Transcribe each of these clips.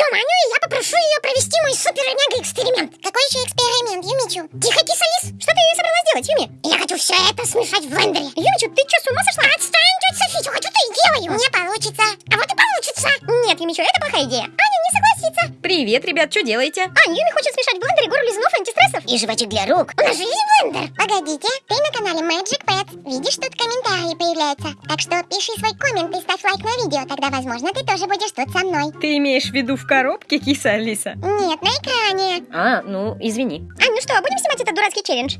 Ждем Аню, и я попрошу ее провести мой супер-мега-эксперимент. Какой еще эксперимент, Юмичу? Тихо, киса лис. Что ты собралась делать, Юми? Я хочу все это смешать в блендере. Юмичу, ты что, с ума сошла? Отстань, тетя Софи, что хочу, то и делаю. Не получится. А вот и получится. Нет, Юмичу, это плохая идея. Аня не согласится. Привет, ребят, что делаете? Ань, Юми хочет смешать в блендере гору лизунов антистрессов. И жвачек для рук. У нас же есть блендер. Погодите, ты на канале Magic Pets. Видишь, тут комментарии появляются. Так что пиши свой коммент и ставь лайк на видео. Тогда, возможно, ты тоже будешь тут со мной. Ты имеешь в виду в коробке, киса Алиса? Нет, на экране. А, ну, извини. Ань, ну что, будем снимать этот дурацкий челлендж?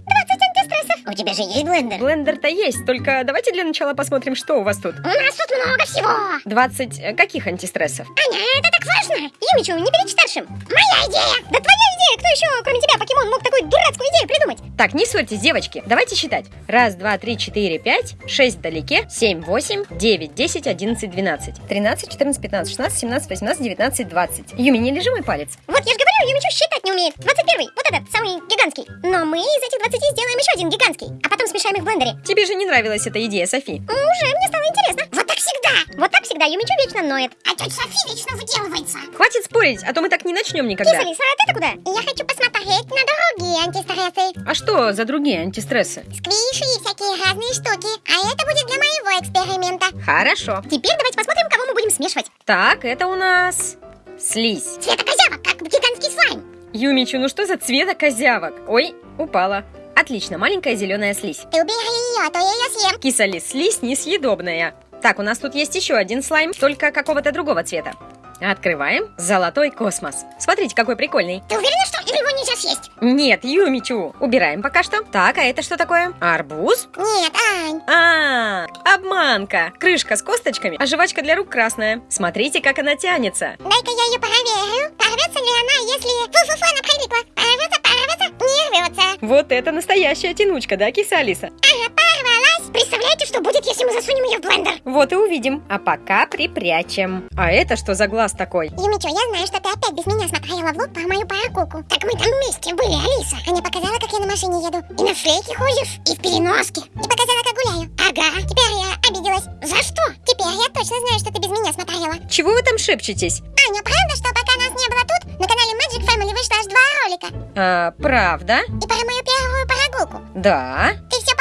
20 антистрессов. У тебя же есть блендер? Блендер-то есть, только давайте для начала посмотрим, что у вас тут. У нас тут много всего. 20 э, каких антистрессов? Аня, это так важно. Юмичу, не перечь старшим. Моя идея. Да твоя идея. Кто еще, кроме тебя, покемон, мог такую дурацкую идею придумать? Так, не ссорьтесь, девочки. Давайте считать. Раз, два, три, четыре, пять, шесть вдалеке, семь, восемь, девять, десять, одиннадцать, двенадцать, тринадцать, четырнадцать, пятнадцать, шестнадцать, семнадцать, восемнадцать, девятнадцать, двадцать. Юми, не лежи мой палец. Вот я же говорю, Юмичу считать не умеет. 21 вот этот, самый гигантский. Но мы из этих 20 сделаем еще один гигантский. А потом смешаем их в блендере. Тебе же не нравилась эта идея, Софи. Уже мне стало интересно. Вот так всегда. Вот так всегда Юмичу вечно ноет. А тетя Софи вечно выделывается. Хватит спорить, а то мы так не начнем никогда. Киса Лиса, а ты куда? Я хочу посмотреть на другие антистрессы. А что за другие антистрессы? Сквиши и всякие разные штуки. А это будет для моего эксперимента. Хорошо. Теперь давайте посмотрим, кого мы будем смешивать. Так, это у нас слизь. Цвета козявок, как гигантский слайм. Юмичу, ну что за цвета козявок? Ой, упала. Отлично, маленькая зеленая слизь. Ты убери ее, а то я ее съем. Киса лис, слизь несъедобная. Так, у нас тут есть еще один слайм, только какого-то другого цвета. Открываем. Золотой космос. Смотрите, какой прикольный. Ты уверена, что его нельзя съесть? Нет, Юмичу. Убираем пока что. Так, а это что такое? Арбуз? Нет, Ань. А, обманка. Крышка с косточками, а жвачка для рук красная. Смотрите, как она тянется. Дай-ка я ее проверю. Порвется ли она, если... Фу-фу-фу, она прилипла. Порвется, порвется, не рвется. Вот это настоящая тянучка, да, киса Алиса? Ага, порвалась. Представляете, что будет, если мы засунем ее в блендер? Вот и увидим. А пока припрячем. А это что за глаз такой? Юмичо, я знаю, что ты опять без меня смотрела в лоб по мою паракуку. Так мы там вместе были, Алиса. Аня показала, как я на машине еду. И на шлейке ходишь, и в переноске. И показала, как гуляю. Ага, теперь я обиделась. За что? Теперь я точно знаю, что ты без меня смотрела. Чего вы там шепчетесь? Аня, правда, что пока нас не было тут, на канале Magic Family вышло аж два ролика? А, правда? И про мою первую прогулку. Да. Ты все?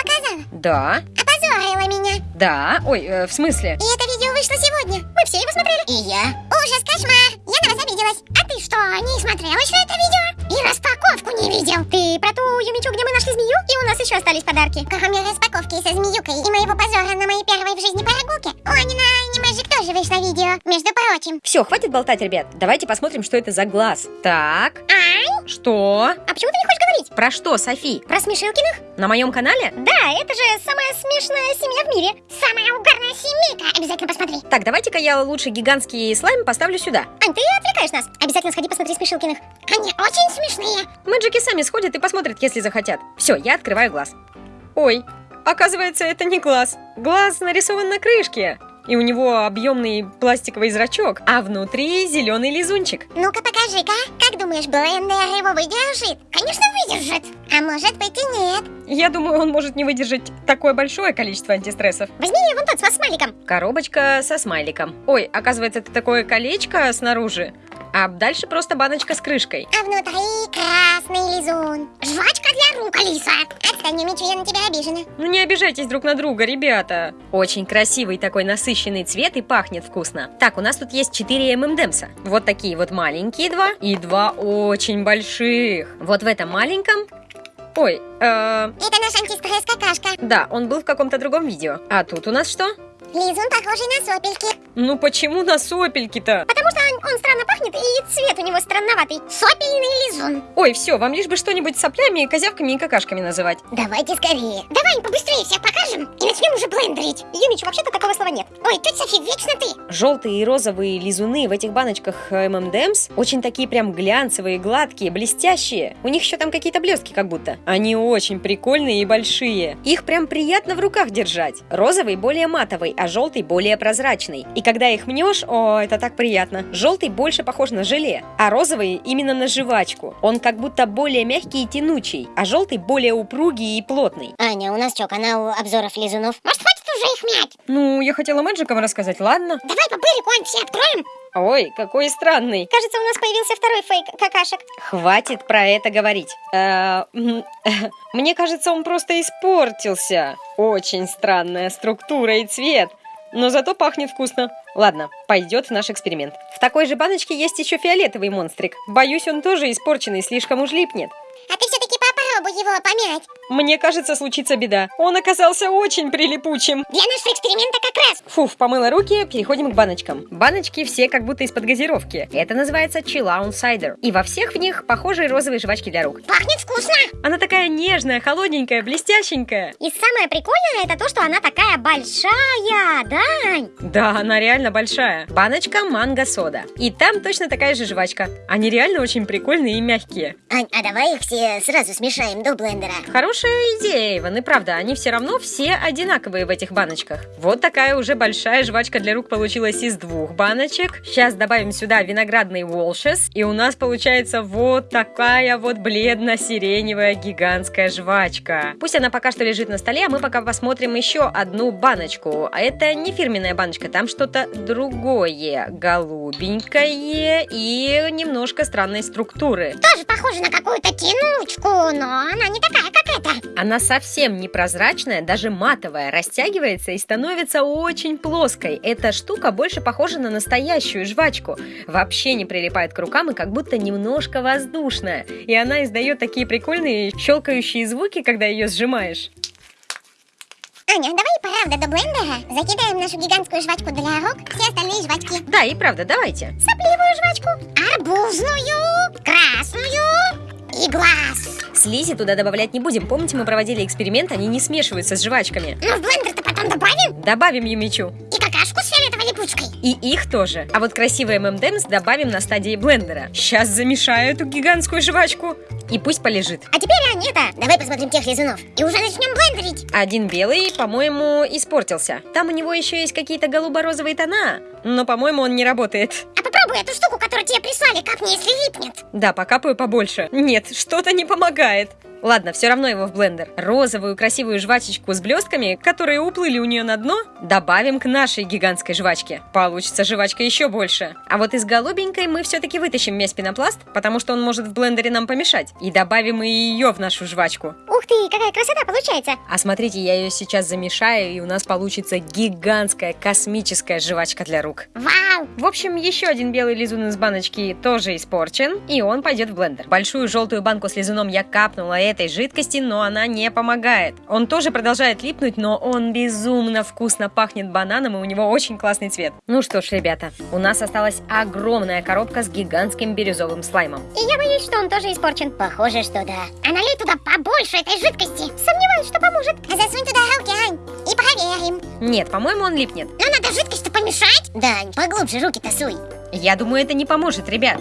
Да. Опозорила меня. Да. Ой, э, в смысле? И это видео вышло сегодня. Мы все его смотрели. И я. Ужас, кошмар. Я на вас обиделась. А ты что, не смотрел еще это видео? И распаковку не видел. Ты про ту Юмичу, где мы нашли змею? И у нас еще остались подарки. Кроме распаковки со змеюкой и моего позора на моей первой в жизни прогулке, у Ани на тоже вышло видео, между прочим. Все, хватит болтать, ребят. Давайте посмотрим, что это за глаз. Так. Ань, Что? а почему ты не хочешь говорить? Про что, Софи? Про Смешилкиных? На моем канале? Да, это же самая смешная семья в мире. Самая угарная семейка. Обязательно посмотри. Так, давайте-ка я лучше гигантский слайм поставлю сюда. Ань, ты отвлекаешь нас. Обязательно сходи посмотри Смешилкиных. Они очень смешные. Мэджики сами сходят и посмотрят, если захотят. Все, я открываю глаз. Ой, оказывается, это не глаз. Глаз нарисован на крышке. И у него объемный пластиковый зрачок, а внутри зеленый лизунчик. Ну-ка покажи-ка. Как думаешь, блендер его выдержит? Конечно, выдержит. А может быть и нет. Я думаю, он может не выдержать такое большое количество антистрессов. Возьми вон тот с смайликом. Коробочка со смайликом. Ой, оказывается, это такое колечко снаружи, а дальше просто баночка с крышкой. А внутри красный лизун. Жвачка для рук, Алиса. Отстань, Мичу, я на тебя обижена. Ну не обижайтесь друг на друга, ребята. Очень красивый такой насыщенный цвет и пахнет вкусно. Так, у нас тут есть 4 ММДМса. Вот такие вот маленькие два и два очень больших. Вот в этом маленьком... Ой, э, Это наш антистресс какашка. да, он был в каком-то другом видео. А тут у нас что? Лизун похожий на сопельки. Ну почему на сопельки-то? Потому что он, он странно пахнет и цвет у него странноватый. Сопельный лизун. Ой, все, вам лишь бы что-нибудь соплями, козявками и какашками называть. Давайте скорее. Давай побыстрее всех покажем и начнем уже блендерить. Юмич, вообще-то такого слова нет. Ой, тетя Софи, вечно ты. Желтые и розовые лизуны в этих баночках ММДМС очень такие прям глянцевые, гладкие, блестящие. У них еще там какие-то блестки как будто. Они очень прикольные и большие. Их прям приятно в руках держать. Розовый более матовый, а желтый более прозрачный. И когда их мнешь, о, это так приятно. Желтый больше похож на желе, а розовый именно на жвачку. Он как будто более мягкий и тянучий, а желтый более упругий и плотный. Аня, у нас что, канал обзоров лизунов? Может, хватит уже их мять. Ну, я хотела мэджиком рассказать, ладно? Давай по бырику, Ань, все откроем. Ой, какой странный. Кажется, у нас появился второй фейк какашек. Хватит про это говорить. Э, Мне кажется, он просто испортился. Очень странная структура и цвет. Но зато пахнет вкусно. Ладно, пойдет в наш эксперимент. В такой же баночке есть еще фиолетовый монстрик. Боюсь, он тоже испорченный, слишком уж липнет. Его помять. Мне кажется, случится беда. Он оказался очень прилипучим. Для нашего эксперимента как раз. Фуф, помыла руки, переходим к баночкам. Баночки все как будто из-под газировки. Это называется Chillout Cider. И во всех в них похожие розовые жвачки для рук. Пахнет вкусно. Она такая нежная, холодненькая, блестященькая. И самое прикольное это то, что она такая большая, да? Да, она реально большая. Баночка манго-сода. И там точно такая же жвачка. Они реально очень прикольные и мягкие. Ань, а давай их все сразу смешаем до блендера. Хорошая идея, Иван, и правда, они все равно все одинаковые в этих баночках. Вот такая уже большая жвачка для рук получилась из двух баночек. Сейчас добавим сюда виноградный волшес, и у нас получается вот такая вот бледно-сиреневая гигантская жвачка. Пусть она пока что лежит на столе, а мы пока посмотрим еще одну баночку. А это не фирменная баночка, там что-то другое, голубенькое и немножко странной структуры. Тоже похоже на какую-то тянучку, но она не такая, как эта. Она совсем непрозрачная, даже матовая, растягивается и становится очень плоской. Эта штука больше похожа на настоящую жвачку. Вообще не прилипает к рукам и как будто немножко воздушная. И она издает такие прикольные щелкающие звуки, когда ее сжимаешь. Аня, давай правда до блендера закидаем нашу гигантскую жвачку для рук, все остальные жвачки. Да, и правда, давайте. Сопливую жвачку, арбузную, красную и глаз. Слизи туда добавлять не будем. Помните, мы проводили эксперимент, они не смешиваются с жвачками. Ну, в блендер-то потом добавим. Добавим Юмичу. И какашку с фиолетовой липучкой. И их тоже. А вот красивые ММДМС добавим на стадии блендера. Сейчас замешаю эту гигантскую жвачку. И пусть полежит. А теперь, Ань, это, Давай посмотрим тех лизунов. и уже начнем блендерить. Один белый, по-моему, испортился. Там у него еще есть какие-то голубо-розовые тона, но, по-моему, он не работает. Попробуй эту штуку, которую тебе прислали, как мне, если липнет. Да, покапаю побольше. Нет, что-то не помогает. Ладно, все равно его в блендер. Розовую красивую жвачечку с блестками, которые уплыли у нее на дно, добавим к нашей гигантской жвачке. Получится жвачка еще больше. А вот из голубенькой мы все-таки вытащим весь пенопласт, потому что он может в блендере нам помешать. И добавим и ее в нашу жвачку. Ух ты, какая красота получается. А смотрите, я ее сейчас замешаю, и у нас получится гигантская космическая жвачка для рук. Вау. В общем, еще один белый лизун из баночки тоже испорчен, и он пойдет в блендер. Большую желтую банку с лизуном я капнула этой жидкости, но она не помогает. Он тоже продолжает липнуть, но он безумно вкусно пахнет бананом, и у него очень классный цвет. Ну что ж, ребята, у нас осталась огромная коробка с гигантским бирюзовым слаймом. И я боюсь, что он тоже испорчен. Похоже, что да. А налей туда побольше этой жидкости. Сомневаюсь, что поможет. А засунь туда руки, Ань, и проверим. Нет, по-моему, он липнет. Но надо жидкость-то помешать. Да, поглубже руки тасуй. Я думаю, это не поможет, ребят.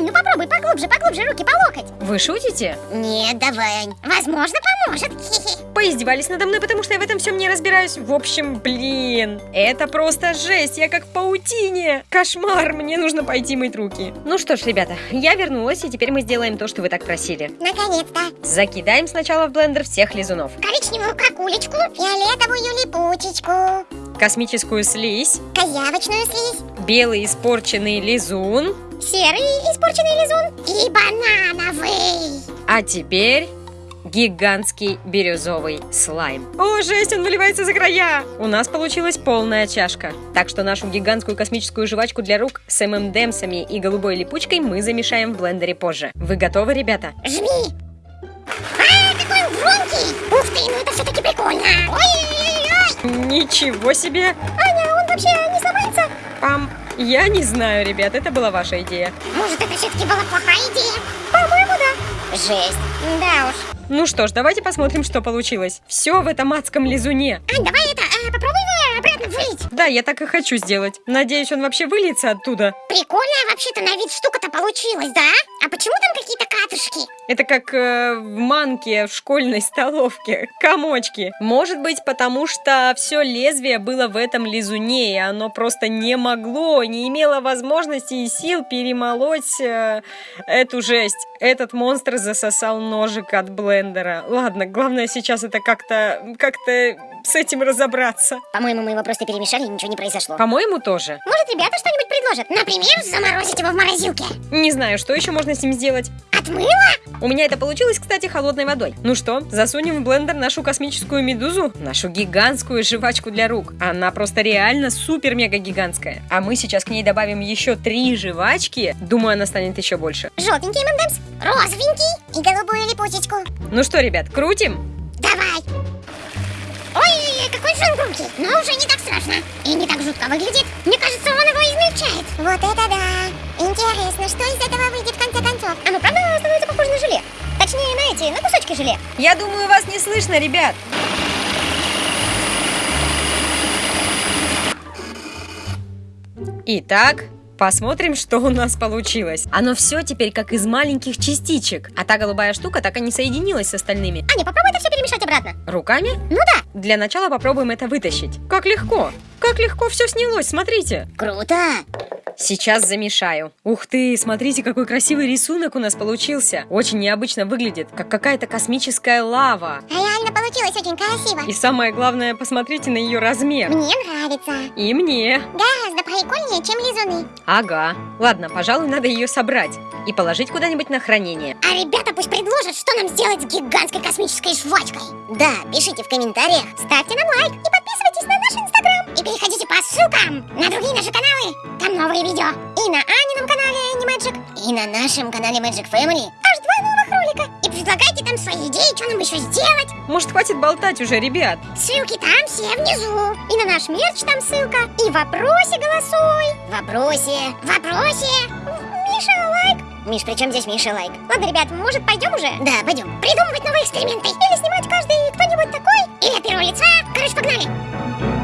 Ань, ну попробуй поглубже, поглубже руки по локоть. Вы шутите? Нет, давай, Ань. Возможно, поможет. Поиздевались надо мной, потому что я в этом всем не разбираюсь. В общем, блин, это просто жесть, я как в паутине. Кошмар, мне нужно пойти мыть руки. Ну что ж, ребята, я вернулась, и теперь мы сделаем то, что вы так просили. Наконец-то. Закидаем сначала в блендер всех лизунов. Коричневую какулечку, фиолетовую липучечку, Космическую слизь, козявочную слизь, белый испорченный лизун, серый испорченный лизун и банановый. а теперь гигантский бирюзовый слайм. О, жесть, он выливается за края! У нас получилась полная чашка. Так что нашу гигантскую космическую жвачку для рук с ММДМсами и голубой липучкой мы замешаем в блендере позже. Вы готовы, ребята? Жми. А, какой он громкий. Ух ты, ну это все-таки прикольно. Ой-ой-ой. Ничего себе! Аня, он вообще не сломается? Пам! Я не знаю, ребят, это была ваша идея. Может, это все-таки была плохая идея? По-моему, да. Жесть. Да уж. Ну что ж, давайте посмотрим, что получилось. Все в этом адском лизуне. Ань, давай это, э, попробуй его обратно вылить. Да, я так и хочу сделать. Надеюсь, он вообще выльется оттуда. Прикольная вообще-то на вид штука-то получилась, да? А почему там какие-то капли? матушки. Это как э, в манке в школьной столовке. Комочки. Может быть, потому что все лезвие было в этом лизуне, и оно просто не могло, не имело возможности и сил перемолоть э, эту жесть. Этот монстр засосал ножик от блендера. Ладно, главное сейчас это как-то как-то с этим разобраться. По-моему, мы его просто перемешали, и ничего не произошло. По-моему, тоже. Может, ребята что-нибудь предложат? Например, заморозить его в морозилке. Не знаю, что еще можно с ним сделать. Отмыло? У меня это получилось, кстати, холодной водой. Ну что, засунем в блендер нашу космическую медузу? Нашу гигантскую жвачку для рук. Она просто реально супер-мега гигантская. А мы сейчас к ней добавим еще три жвачки. Думаю, она станет еще больше. Желтенький ММДМС, розовенький и голубую липучечку. Ну что, ребят, крутим? Давай. Ой, какой же он громкий, но уже не так страшно. И не так жутко выглядит. Мне кажется, он его измельчает. Вот это да. Интересно, что из этого выйдет в конце концов? Оно правда становится похоже на желе? Точнее, на эти, на кусочки желе. Я думаю, вас не слышно, ребят. Итак, посмотрим, что у нас получилось. Оно все теперь как из маленьких частичек, а та голубая штука так и не соединилась с остальными. Аня, попробуй это все перемешать обратно. Руками? Ну да. Для начала попробуем это вытащить. Как легко! Как легко все снялось, смотрите! Круто! Сейчас замешаю. Ух ты, смотрите, какой красивый рисунок у нас получился. Очень необычно выглядит, как какая-то космическая лава. Реально получилось очень красиво. И самое главное, посмотрите на ее размер. Мне нравится. И мне. Гораздо прикольнее, чем лизуны. Ага. Ладно, пожалуй, надо ее собрать и положить куда-нибудь на хранение. А ребята пусть предложат, что нам сделать с гигантской космической жвачкой. Да, пишите в комментариях. Ставьте нам лайк и подписывайтесь на наш инстаграм. И переходите по ссылкам на другие наши каналы. Там новые видео. И на Анином канале Animagic. И на нашем канале Magic Family. Аж два новых ролика. И предлагайте там свои идеи, что нам еще сделать. Может, хватит болтать уже, ребят? Ссылки там все внизу. И на наш мерч там ссылка. И в вопросе голосуй. В вопросе. В вопросе. Миша, лайк. Миш, при чем здесь Миша лайк? Ладно, ребят, может пойдем уже? Да, пойдем. Придумывать новые эксперименты. Или снимать каждый кто-нибудь такой. Или от первого лица. Короче, погнали.